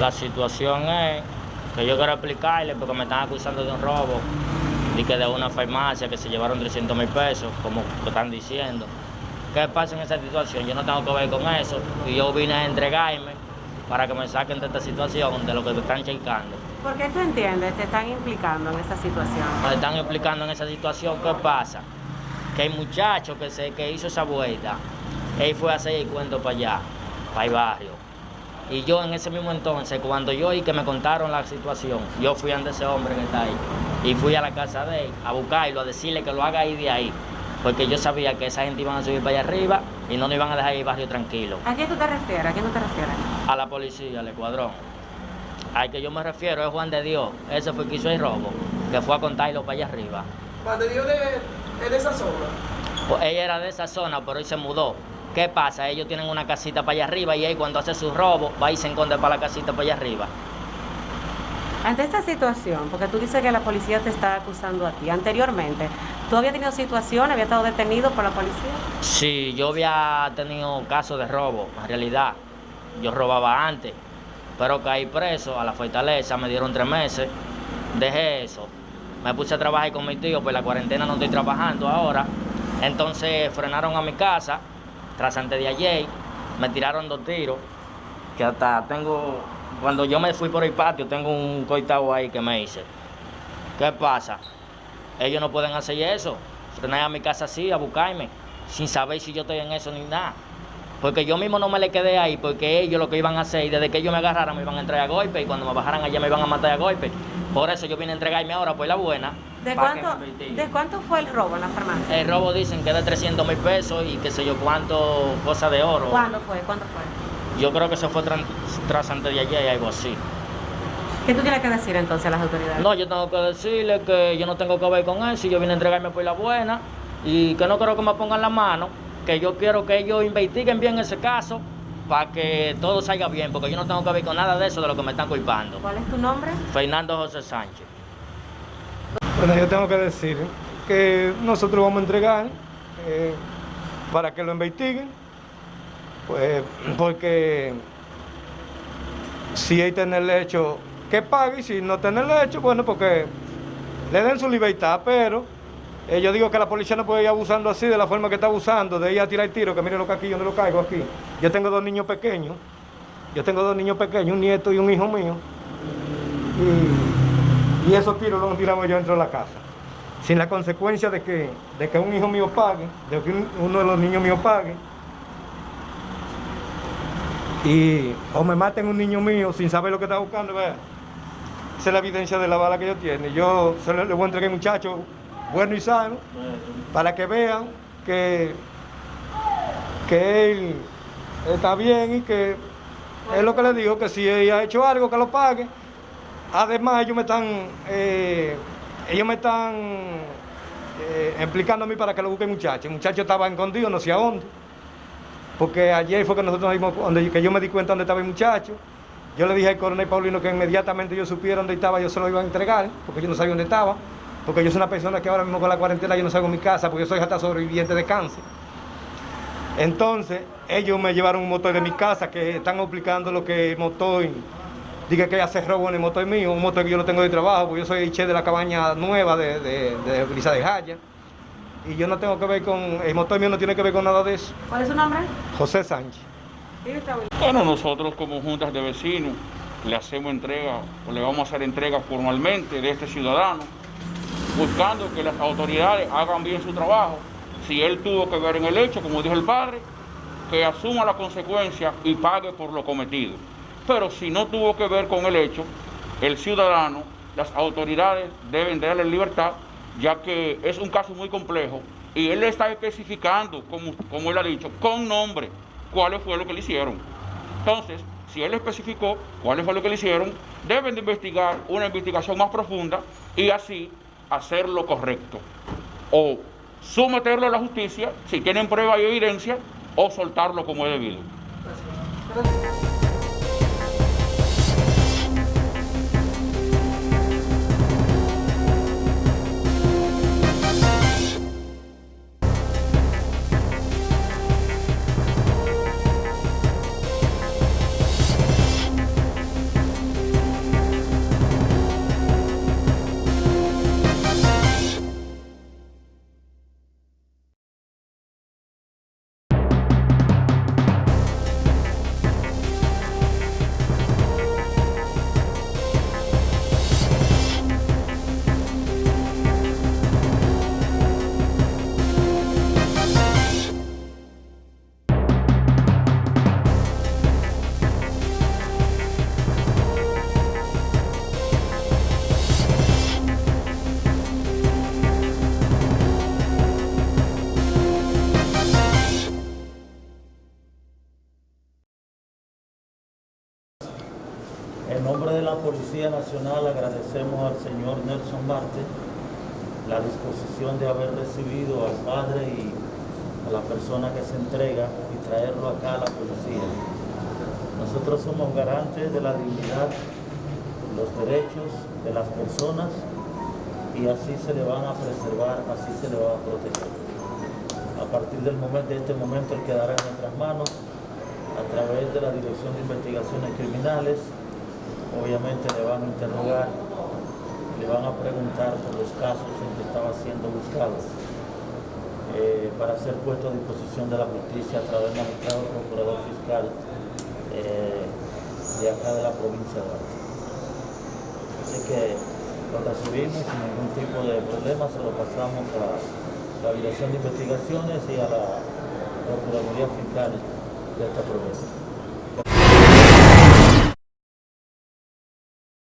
La situación es que yo quiero explicarle porque me están acusando de un robo y que de una farmacia que se llevaron 300 mil pesos, como están diciendo. ¿Qué pasa en esa situación? Yo no tengo que ver con eso y yo vine a entregarme para que me saquen de esta situación, de lo que te están checando. ¿Por qué tú entiendes? ¿Te están implicando en esa situación? Me están implicando en esa situación. ¿Qué pasa? Que el muchacho que, se, que hizo esa vuelta, él fue a hacer el cuento para allá, para el barrio. Y yo en ese mismo entonces, cuando yo y que me contaron la situación, yo fui ante ese hombre que está ahí y fui a la casa de él a buscarlo, a decirle que lo haga ahí de ahí porque yo sabía que esa gente iban a subir para allá arriba y no nos iban a dejar el barrio tranquilo. ¿A quién tú te refieres? ¿A quién tú te refieres? A la policía, al escuadrón. Al que yo me refiero es Juan de Dios. Ese fue el que hizo el robo, que fue a contarlo para allá arriba. ¿Juan de Dios es de esa zona? Pues ella era de esa zona, pero hoy se mudó. ¿Qué pasa? Ellos tienen una casita para allá arriba y él cuando hace su robo va y se esconde para la casita para allá arriba. Ante esta situación, porque tú dices que la policía te está acusando a ti, anteriormente, ¿tú habías tenido situaciones, había estado detenido por la policía? Sí, yo había tenido casos de robo, en realidad. Yo robaba antes, pero caí preso a la fortaleza, me dieron tres meses, dejé eso. Me puse a trabajar con mi tío, pues la cuarentena no estoy trabajando ahora. Entonces frenaron a mi casa, tras antes de ayer, me tiraron dos tiros, que hasta tengo cuando yo me fui por el patio, tengo un coitado ahí que me dice, ¿qué pasa? Ellos no pueden hacer eso, frenar a mi casa así, a buscarme, sin saber si yo estoy en eso ni nada. Porque yo mismo no me le quedé ahí, porque ellos lo que iban a hacer, y desde que ellos me agarraran me iban a entregar a golpe, y cuando me bajaran allá me iban a matar a golpe. Por eso yo vine a entregarme ahora, pues la buena. ¿De cuánto, ¿De cuánto fue el robo en la farmacia? El robo dicen que de 300 mil pesos y qué sé yo cuánto, cosa de oro. ¿Cuándo fue? ¿Cuándo fue? Yo creo que se fue tras, antes de ayer y algo así. ¿Qué tú tienes que decir entonces a las autoridades? No, yo tengo que decirle que yo no tengo que ver con eso, yo vine a entregarme por la buena y que no quiero que me pongan la mano, que yo quiero que ellos investiguen bien ese caso para que todo salga bien, porque yo no tengo que ver con nada de eso de lo que me están culpando. ¿Cuál es tu nombre? Fernando José Sánchez. Bueno, yo tengo que decir que nosotros vamos a entregar eh, para que lo investiguen pues porque si hay tener hecho, que pague, y si no tener hecho, bueno, porque le den su libertad, pero eh, yo digo que la policía no puede ir abusando así, de la forma que está abusando, de ir a tirar tiro, que mire lo que aquí, yo no lo caigo aquí. Yo tengo dos niños pequeños, yo tengo dos niños pequeños, un nieto y un hijo mío, y, esos tiros los tiramos yo dentro de la casa, sin la consecuencia de que, de que un hijo mío pague, de que uno de los niños míos pague, y o me maten un niño mío sin saber lo que está buscando, vea. Esa es la evidencia de la bala que yo tiene. Yo se le, voy a entregar muchacho bueno y sano para que vean que, que él está bien y que es lo que le digo, que si ella ha hecho algo, que lo pague. Además, ellos me están, eh, ellos me están eh, implicando a mí para que lo busque el muchacho. El muchacho estaba escondido, no sé a dónde. Porque ayer fue que nosotros nos dimos, donde, que yo me di cuenta dónde estaba el muchacho. Yo le dije al coronel Paulino que inmediatamente yo supiera dónde estaba, yo se lo iba a entregar, porque yo no sabía dónde estaba. Porque yo soy una persona que ahora mismo con la cuarentena yo no salgo de mi casa, porque yo soy hasta sobreviviente de cáncer. Entonces, ellos me llevaron un motor de mi casa que están explicando lo que el motor, diga que hace robo en el motor mío, un motor que yo no tengo de trabajo, porque yo soy el che de la cabaña nueva de, de, de Brisa de Jaya y yo no tengo que ver con, el motor mío no tiene que ver con nada de eso. ¿Cuál es su nombre? José Sánchez. Bueno, nosotros como juntas de vecinos le hacemos entrega, o le vamos a hacer entrega formalmente de este ciudadano, buscando que las autoridades hagan bien su trabajo. Si él tuvo que ver en el hecho, como dijo el padre, que asuma la consecuencia y pague por lo cometido. Pero si no tuvo que ver con el hecho, el ciudadano, las autoridades deben darle libertad ya que es un caso muy complejo y él le está especificando, como, como él ha dicho, con nombre, cuál fue lo que le hicieron. Entonces, si él especificó cuál fue lo que le hicieron, deben de investigar una investigación más profunda y así hacer lo correcto. O someterlo a la justicia, si tienen prueba y evidencia, o soltarlo como es debido. La Policía Nacional agradecemos al señor Nelson Marte la disposición de haber recibido al padre y a la persona que se entrega y traerlo acá a la policía. Nosotros somos garantes de la dignidad, los derechos de las personas y así se le van a preservar, así se le va a proteger. A partir del momento, de este momento, él quedará en nuestras manos a través de la Dirección de Investigaciones Criminales. Obviamente le van a interrogar, le van a preguntar por los casos en que estaba siendo buscado eh, para ser puesto a disposición de la justicia a través del magistrado procurador fiscal eh, de acá de la provincia de Arte. Así que lo recibimos sin ningún tipo de problema, se lo pasamos a la Dirección de Investigaciones y a la Procuraduría Fiscal de esta provincia.